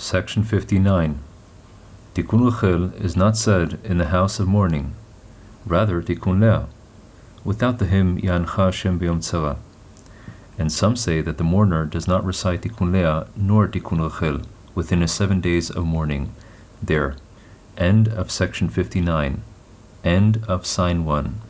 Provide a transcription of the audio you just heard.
Section 59. Tikkun Rachel is not said in the house of mourning, rather Tikkun Leah, without the hymn Yancha Hashem B'Yom Tzara. And some say that the mourner does not recite Tikkun Leah nor Tikkun Rachel within his seven days of mourning. There. End of section 59. End of sign 1.